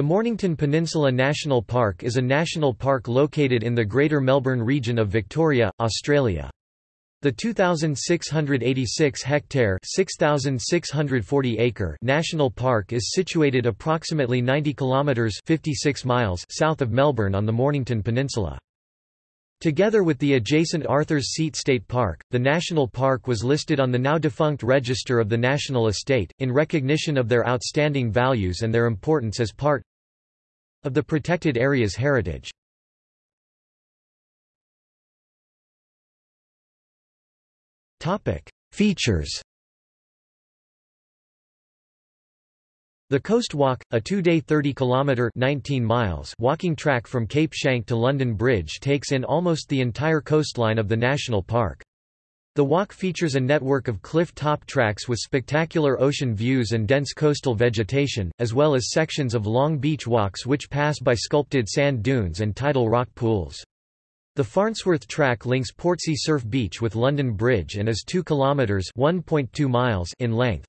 The Mornington Peninsula National Park is a national park located in the Greater Melbourne region of Victoria, Australia. The 2,686-hectare (6,640-acre) national park is situated approximately 90 kilometres 56 miles south of Melbourne on the Mornington Peninsula. Together with the adjacent Arthur's Seat State Park, the national park was listed on the now-defunct Register of the National Estate, in recognition of their outstanding values and their importance as part of the protected area's heritage. Features The Coast Walk, a two-day 30-kilometre walking track from Cape Schanck to London Bridge takes in almost the entire coastline of the national park. The walk features a network of cliff-top tracks with spectacular ocean views and dense coastal vegetation, as well as sections of long beach walks which pass by sculpted sand dunes and tidal rock pools. The Farnsworth track links Portsea Surf Beach with London Bridge and is 2 kilometres (1.2 miles) in length.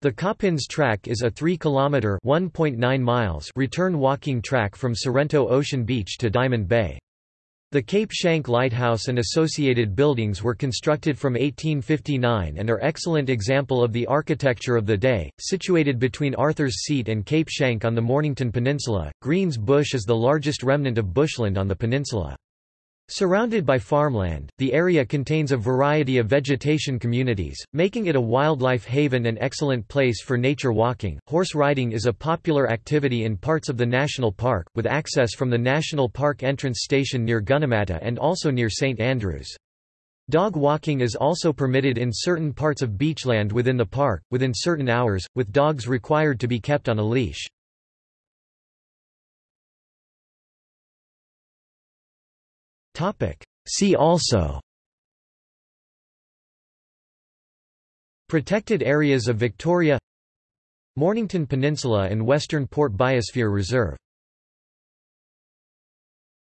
The Coppins track is a 3 km (1.9 miles) return walking track from Sorrento Ocean Beach to Diamond Bay. The Cape Schanck Lighthouse and associated buildings were constructed from 1859 and are excellent example of the architecture of the day. Situated between Arthur's Seat and Cape Schanck on the Mornington Peninsula, Greens Bush is the largest remnant of bushland on the peninsula. Surrounded by farmland, the area contains a variety of vegetation communities, making it a wildlife haven and excellent place for nature walking. Horse riding is a popular activity in parts of the national park, with access from the national park entrance station near Gunnamatta and also near St Andrews. Dog walking is also permitted in certain parts of beachland within the park, within certain hours, with dogs required to be kept on a leash. See also. Protected areas of Victoria. Mornington Peninsula and Western Port Biosphere Reserve